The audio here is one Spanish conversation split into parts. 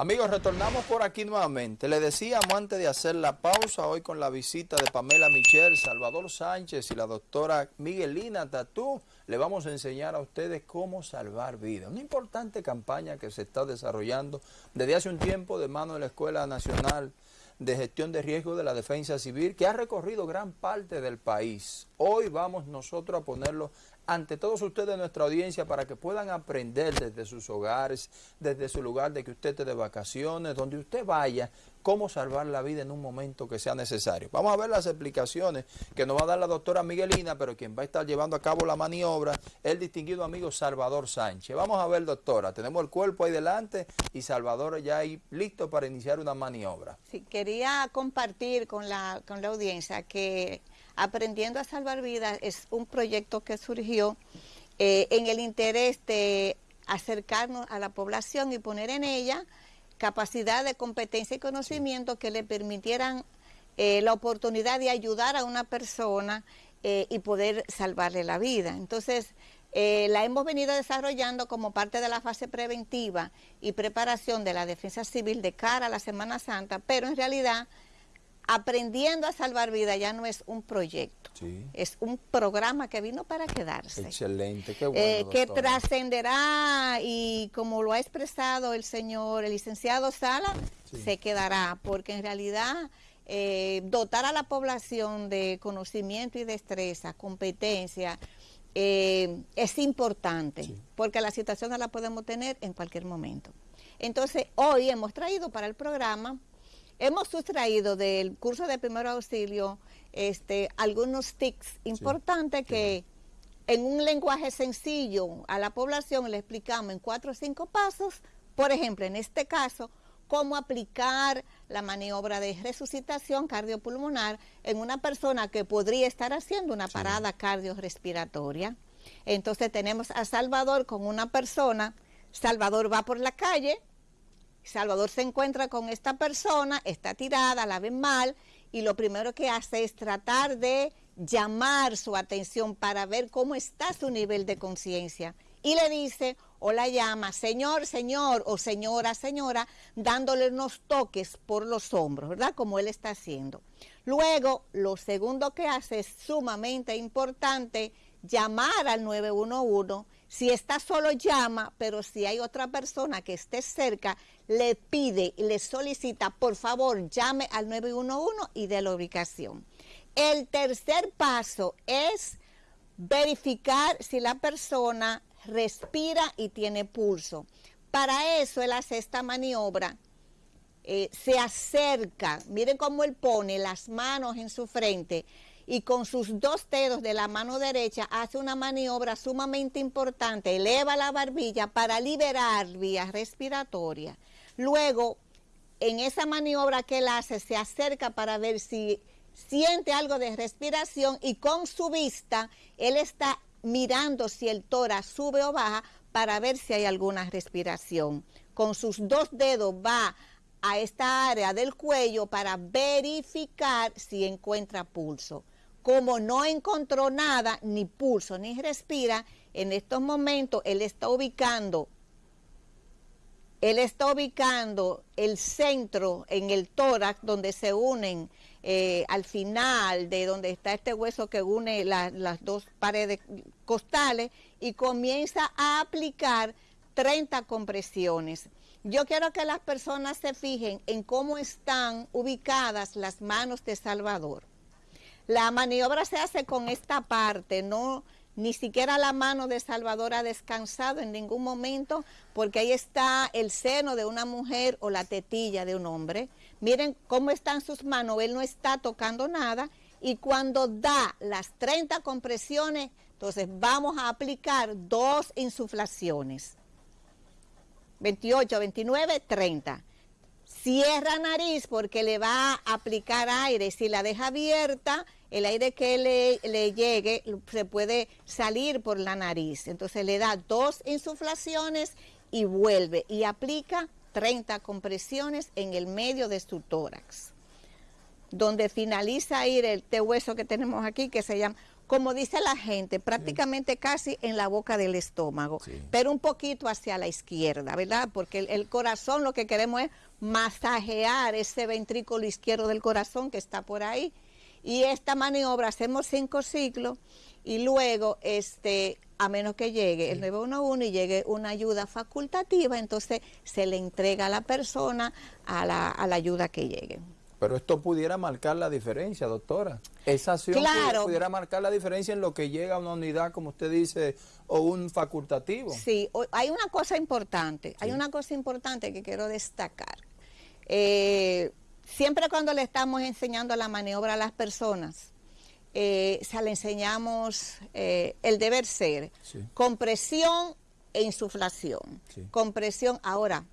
Amigos, retornamos por aquí nuevamente. Le decíamos antes de hacer la pausa, hoy con la visita de Pamela Michel, Salvador Sánchez y la doctora Miguelina Tatú, le vamos a enseñar a ustedes cómo salvar vidas. Una importante campaña que se está desarrollando desde hace un tiempo de mano de la Escuela Nacional de Gestión de Riesgo de la Defensa Civil, que ha recorrido gran parte del país. Hoy vamos nosotros a ponerlo ante todos ustedes, nuestra audiencia, para que puedan aprender desde sus hogares, desde su lugar de que usted esté de vacaciones, donde usted vaya, cómo salvar la vida en un momento que sea necesario. Vamos a ver las explicaciones que nos va a dar la doctora Miguelina, pero quien va a estar llevando a cabo la maniobra es el distinguido amigo Salvador Sánchez. Vamos a ver, doctora, tenemos el cuerpo ahí delante y Salvador ya ahí listo para iniciar una maniobra. Sí, quería compartir con la, con la audiencia que Aprendiendo a Salvar Vidas es un proyecto que surgió eh, en el interés de acercarnos a la población y poner en ella capacidad de competencia y conocimiento que le permitieran eh, la oportunidad de ayudar a una persona eh, y poder salvarle la vida. Entonces, la hemos venido desarrollando como parte de la fase preventiva y preparación de la defensa civil de cara a la Semana Santa, pero en realidad Aprendiendo a Salvar Vidas ya no es un proyecto, es un programa que vino para quedarse. Excelente, qué bueno, eh, Que trascenderá y como lo ha expresado el señor, el licenciado Sala, se quedará, porque en realidad... Eh, dotar a la población de conocimiento y destreza, competencia, eh, es importante, porque la situación no la podemos tener en cualquier momento. Entonces, hoy hemos traído para el programa Hemos sustraído del curso de primer auxilio este, algunos tics importantes que en un lenguaje sencillo a la población le explicamos en cuatro o cinco pasos, por ejemplo, en este caso, cómo aplicar la maniobra de resucitación cardiopulmonar en una persona que podría estar haciendo una parada cardiorrespiratoria. Entonces tenemos a Salvador con una persona, Salvador va por la calle, Salvador se encuentra con esta persona, está tirada, la ven mal, y lo primero que hace es tratar de llamar su atención para ver cómo está su nivel de conciencia. Y le dice, o la llama, señor, señor, o señora, señora, dándole unos toques por los hombros, ¿verdad? Como él está haciendo. Luego, lo segundo que hace es sumamente importante, llamar al 911 si está solo llama, pero si hay otra persona que esté cerca, le pide y le solicita, por favor, llame al 911 y de la ubicación. El tercer paso es verificar si la persona respira y tiene pulso. Para eso él hace esta maniobra, eh, se acerca, miren cómo él pone las manos en su frente, y con sus dos dedos de la mano derecha hace una maniobra sumamente importante, eleva la barbilla para liberar vías respiratorias. Luego, en esa maniobra que él hace, se acerca para ver si siente algo de respiración y con su vista, él está mirando si el tórax sube o baja para ver si hay alguna respiración. Con sus dos dedos va a esta área del cuello para verificar si encuentra pulso. Como no encontró nada, ni pulso, ni respira, en estos momentos él está ubicando, él está ubicando el centro en el tórax donde se unen eh, al final de donde está este hueso que une las dos paredes costales y comienza a aplicar 30 compresiones. Yo quiero que las personas se fijen en cómo están ubicadas las manos de Salvador. La maniobra se hace con esta parte, no ni siquiera la mano de Salvador ha descansado en ningún momento porque ahí está el seno de una mujer o la tetilla de un hombre. Miren cómo están sus manos, él no está tocando nada y cuando da las 30 compresiones, entonces vamos a aplicar dos insuflaciones. 28, 29, 30. Cierra nariz porque le va a aplicar aire. Si la deja abierta, el aire que le, llegue se puede salir por la nariz. Entonces le da dos insuflaciones y vuelve y aplica 30 compresiones en el medio de su tórax. Donde finaliza ir el este hueso que tenemos aquí que se llama como dice la gente, prácticamente casi en la boca del estómago, pero un poquito hacia la izquierda, ¿verdad? Porque el, corazón lo que queremos es masajear ese ventrículo izquierdo del corazón que está por ahí. Y esta maniobra hacemos cinco ciclos y luego, este, a menos que llegue el 911 y llegue una ayuda facultativa, entonces se le entrega a la persona a la, a la ayuda que llegue. Pero esto pudiera marcar la diferencia, doctora. Esa acción pudiera marcar la diferencia en lo que llega a una unidad, como usted dice, o un facultativo. Sí, hay una cosa importante, hay una cosa importante que quiero destacar. Eh, siempre cuando le estamos enseñando la maniobra a las personas, eh, se le enseñamos eh, el deber ser, compresión e insuflación. Compresión, ahora,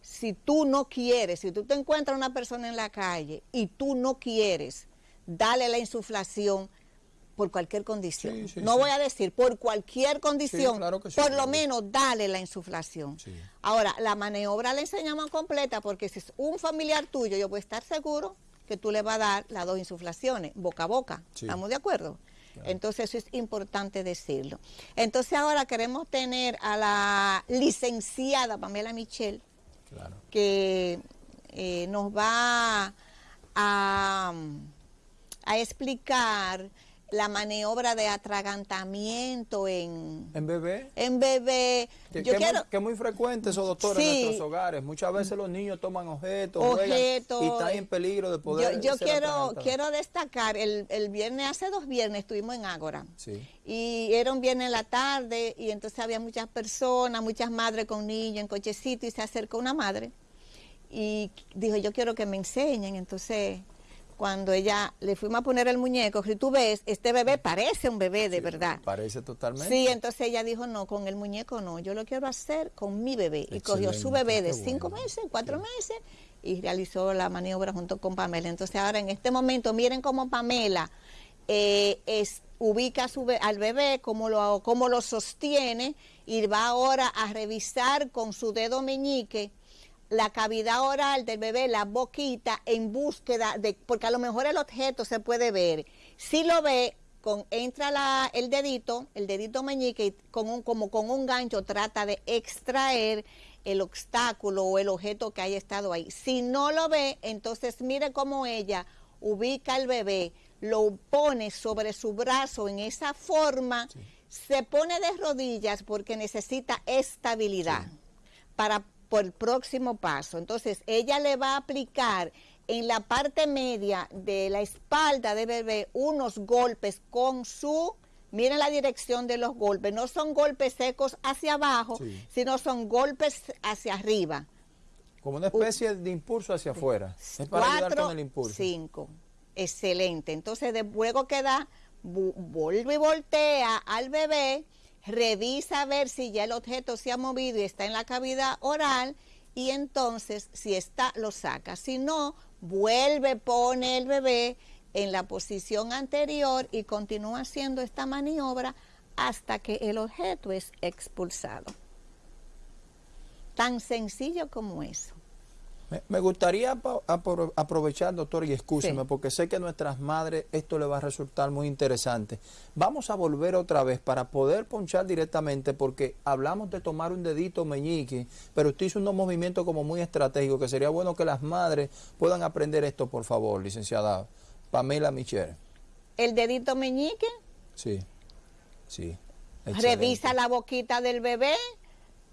si tú no quieres, si tú te encuentras una persona en la calle y tú no quieres darle la insuflación por cualquier condición, no voy a decir por cualquier condición, por lo menos dale la insuflación. Ahora, la maniobra la enseñamos completa porque si es un familiar tuyo, yo puedo estar seguro que tú le vas a dar las dos insuflaciones, boca a boca. ¿Estamos de acuerdo? Entonces eso es importante decirlo. Entonces ahora queremos tener a la licenciada Pamela Michel que eh, nos va a, a explicar la maniobra de atragantamiento en... ¿En bebé? En bebé. Que, Yo quiero... muy, que muy frecuente eso, doctor, en nuestros hogares. Muchas veces los niños toman objetos, objetos y están en peligro de poder Yo, quiero quiero destacar, el, el, viernes, hace dos viernes estuvimos en Ágora. Sí. Y era un viernes en la tarde y entonces había muchas personas, muchas madres con niños en cochecito y se acercó una madre y dijo, yo quiero que me enseñen. Entonces cuando ella le fuimos a poner el muñeco, si tú ves, este bebé parece un bebé de verdad. Parece totalmente. Sí, entonces ella dijo, no, con el muñeco no, yo lo quiero hacer con mi bebé. y cogió su bebé de cinco meses, cuatro meses, y realizó la maniobra junto con Pamela. Entonces ahora en este momento, miren cómo Pamela eh, es, ubica su al bebé, cómo lo, cómo lo sostiene, y va ahora a revisar con su dedo meñique la cavidad oral del bebé, la boquita, en búsqueda de, porque a lo mejor el objeto se puede ver. Si lo ve, con, entra la, el dedito, el dedito meñique, y con un, como con un gancho trata de extraer el obstáculo o el objeto que haya estado ahí. Si no lo ve, entonces mire cómo ella ubica al bebé, lo pone sobre su brazo en esa forma, se pone de rodillas porque necesita estabilidad para por el próximo paso. Entonces, ella le va a aplicar en la parte media de la espalda de bebé unos golpes con su, miren la dirección de los golpes, no son golpes secos hacia abajo, sino son golpes hacia arriba. Como una especie de impulso hacia afuera. Es para ayudar con el impulso. Cinco. Excelente. Entonces, de, luego queda, vuelve y voltea al bebé revisa a ver si ya el objeto se ha movido y está en la cavidad oral y entonces si está lo saca. Si no, vuelve, pone el bebé en la posición anterior y continúa haciendo esta maniobra hasta que el objeto es expulsado. Tan sencillo como eso. Me, gustaría aprovechar, doctor, y escúcheme, porque sé que a nuestras madres esto le va a resultar muy interesante. Vamos a volver otra vez para poder ponchar directamente, porque hablamos de tomar un dedito meñique, pero usted hizo unos movimientos como muy estratégicos, que sería bueno que las madres puedan aprender esto, por favor, licenciada Pamela Michel. ¿El dedito meñique? Sí, sí. Revisa la boquita del bebé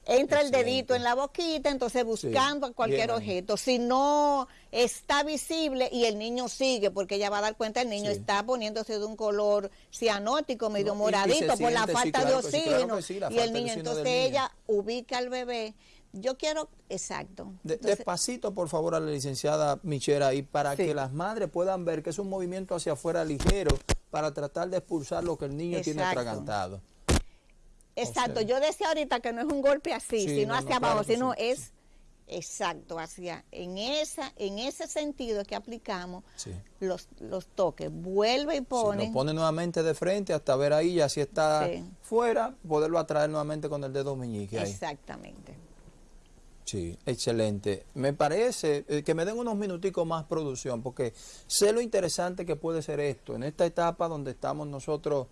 entra el dedito en la boquita, entonces buscando cualquier objeto. Si no está visible y el niño sigue, porque ella va a dar cuenta, el niño está poniéndose de un color cianótico, medio moradito, por la falta de oxígeno. y el niño, entonces ella ubica al bebé. Yo quiero, exacto. despacito, por favor, a la licenciada Michera, y para que las madres puedan ver que es un movimiento hacia afuera ligero para tratar de expulsar lo que el niño tiene atragantado. Exacto, yo decía ahorita que no es un golpe así, sino hacia abajo, sino es exacto, hacia en esa en ese sentido que aplicamos los, los toques, vuelve y pone. lo pone nuevamente de frente hasta ver ahí, ya si está fuera, poderlo atraer nuevamente con el dedo meñique. Exactamente. Sí, excelente. Me parece eh, que me den unos minuticos más producción, porque sé lo interesante que puede ser esto, en esta etapa donde estamos nosotros,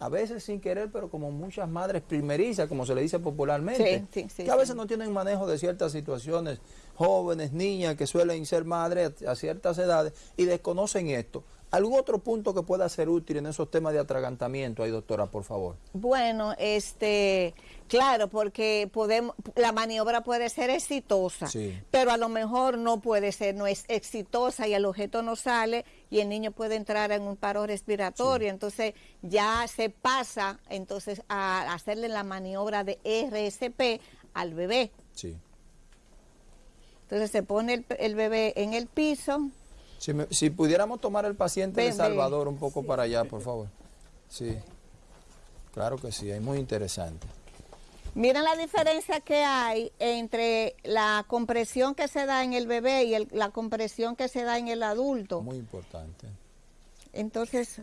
a veces sin querer, pero como muchas madres primerizas, como se le dice popularmente, que a veces no tienen manejo de ciertas situaciones, jóvenes, niñas que suelen ser madres a ciertas edades y desconocen esto. ¿Algún otro punto que pueda ser útil en esos temas de atragantamiento ahí, doctora, por favor? Bueno, este, claro, porque podemos, la maniobra puede ser exitosa, pero a lo mejor no puede ser, no es exitosa y el objeto no sale y el niño puede entrar en un paro respiratorio, entonces ya se pasa entonces a hacerle la maniobra de RSP al bebé. Sí. Entonces se pone el bebé en el piso, si, pudiéramos tomar el paciente de Salvador un poco para allá, por favor. Sí, claro que sí, es muy interesante. Miren la diferencia que hay entre la compresión que se da en el bebé y la compresión que se da en el adulto. Muy importante. Entonces...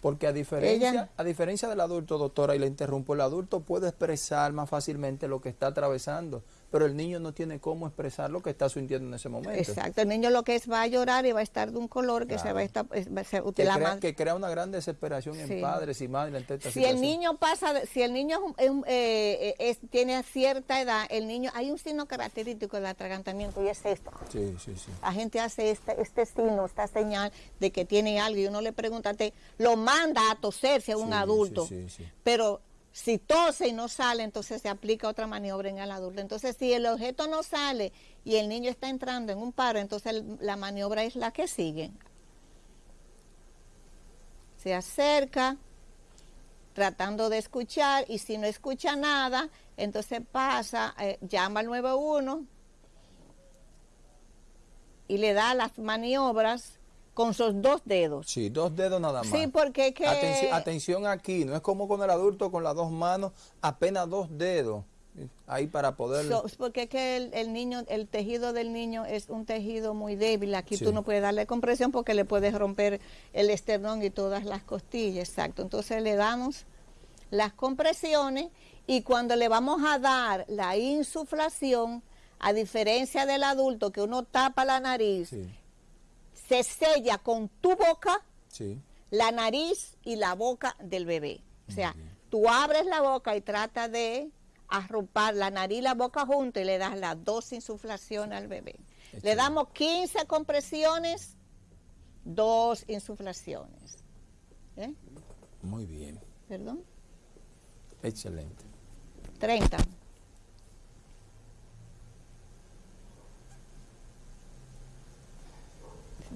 Porque a diferencia, a diferencia del adulto, doctora, y le interrumpo, el adulto puede expresar más fácilmente lo que está atravesando pero el niño no tiene cómo expresar lo que está sintiendo en ese momento. Exacto, el niño lo que es va a llorar y va a estar de un color que se va a estar... que, crea, que, crea, una gran desesperación en padres y madres esta si el niño pasa, si el niño eh, es, tiene cierta edad, el niño, hay un signo característico del atragantamiento y es esto. Sí, sí, sí. La gente hace este, este signo, esta señal de que tiene algo y uno le pregunta, te, lo manda a toserse a un adulto, pero si tose y no sale, entonces se aplica otra maniobra en el adulto. Entonces, si el objeto no sale y el niño está entrando en un paro, entonces la maniobra es la que sigue. Se acerca, tratando de escuchar, y si no escucha nada, entonces pasa, eh, llama al 91 y le da las maniobras con sus dos dedos. Sí, dos dedos nada más. Sí, porque que... Atención, aquí, no es como con el adulto con las dos manos, apenas dos dedos ahí para poder... porque es que el, niño, el tejido del niño es un tejido muy débil, aquí tú no puedes darle compresión porque le puedes romper el esternón y todas las costillas, exacto. Entonces le damos las compresiones y cuando le vamos a dar la insuflación, a diferencia del adulto que uno tapa la nariz, se sella con tu boca, la nariz y la boca del bebé. O sea, tú abres la boca y trata de arropar la nariz y la boca junto y le das las dos insuflaciones al bebé. Le damos 15 compresiones, dos insuflaciones. ¿Eh? Muy bien. ¿Perdón? Excelente. 30.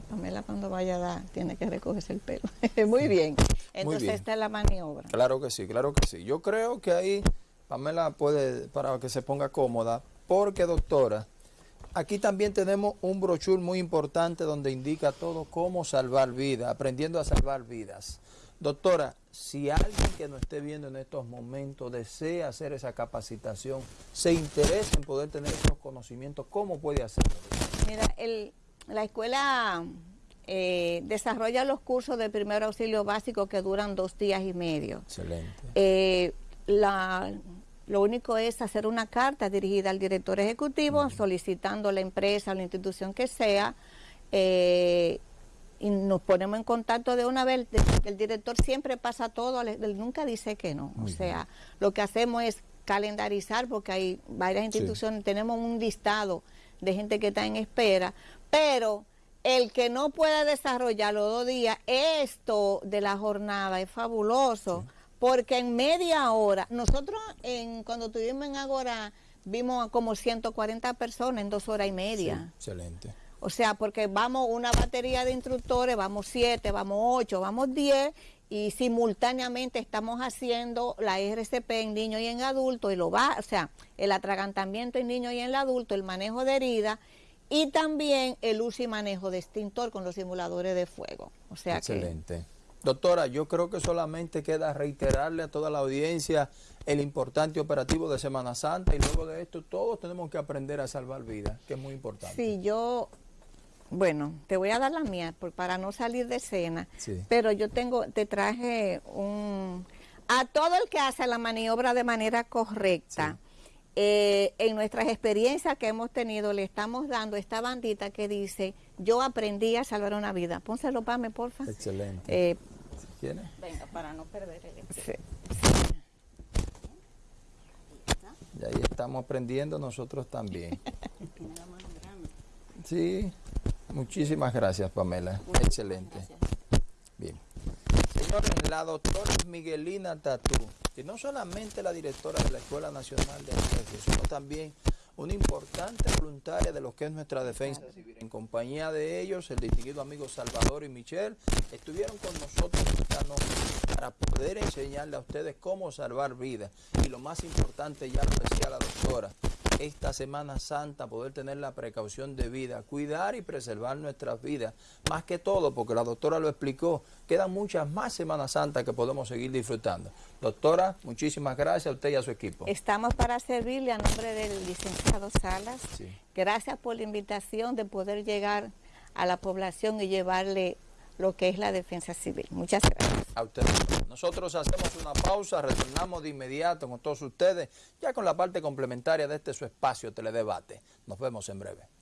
Pamela cuando vaya a dar tiene que recogerse el pelo. Muy bien. Entonces esta es la maniobra. Claro que sí, claro que sí. Yo creo que ahí Pamela puede, para que se ponga cómoda, porque doctora, aquí también tenemos un brochure muy importante donde indica todo cómo salvar vidas, aprendiendo a salvar vidas. Doctora, si alguien que nos esté viendo en estos momentos desea hacer esa capacitación, se interesa en poder tener esos conocimientos, ¿cómo puede hacerlo? Mira, el, la escuela eh, desarrolla los cursos de primer auxilio básico que duran dos días y medio. Excelente. Eh, lo único es hacer una carta dirigida al director ejecutivo solicitando a la empresa o la institución que sea eh, y nos ponemos en contacto de una vez. El director siempre pasa todo, él nunca dice que no. o sea, lo que hacemos es calendarizar porque hay varias instituciones, tenemos un listado de gente que está en espera, pero el que no pueda desarrollar los dos días, esto de la jornada es fabuloso, porque en media hora, nosotros en, cuando estuvimos en Agora vimos como 140 personas en dos horas y media. excelente. O sea, porque vamos una batería de instructores, vamos siete, vamos ocho, vamos diez, y simultáneamente estamos haciendo la RCP en niños y en adultos, y lo va, o sea, el atragantamiento en niños y en el adulto, el manejo de herida y también el uso y manejo de extintor con los simuladores de fuego. O sea Excelente. Doctora, yo creo que solamente queda reiterarle a toda la audiencia el importante operativo de Semana Santa y luego de esto todos tenemos que aprender a salvar vidas, que es muy importante. Sí, yo, bueno, te voy a dar la mía para no salir de escena, pero yo tengo, te traje un, a todo el que hace la maniobra de manera correcta, eh, en nuestras experiencias que hemos tenido, le estamos dando esta bandita que dice, yo aprendí a salvar una vida. Pónselo para mí, porfa. Excelente. Eh, ¿Quién es? venga, para no perder el... Sí. Y ahí estamos aprendiendo nosotros también. Sí, muchísimas gracias Pamela. Excelente. Bien. Señores, la doctora Miguelina Tatú, que no solamente la directora de la Escuela Nacional de Ajedrez, sino también una importante voluntaria de lo que es nuestra defensa civil. En compañía de ellos, el distinguido amigo Salvador y Michelle estuvieron con nosotros esta noche para poder enseñarle a ustedes cómo salvar vidas. Y lo más importante, ya lo decía la doctora, esta Semana Santa poder tener la precaución de vida, cuidar y preservar nuestras vidas. Más que todo, porque la doctora lo explicó, quedan muchas más Semanas Santas que podemos seguir disfrutando. Doctora, muchísimas gracias a usted y a su equipo. Estamos para servirle a nombre del licenciado Salas. Sí. Gracias por la invitación de poder llegar a la población y llevarle lo que es la defensa civil. Muchas gracias. A ustedes. Nosotros hacemos una pausa, retornamos de inmediato con todos ustedes, ya con la parte complementaria de este su espacio Teledebate. Nos vemos en breve.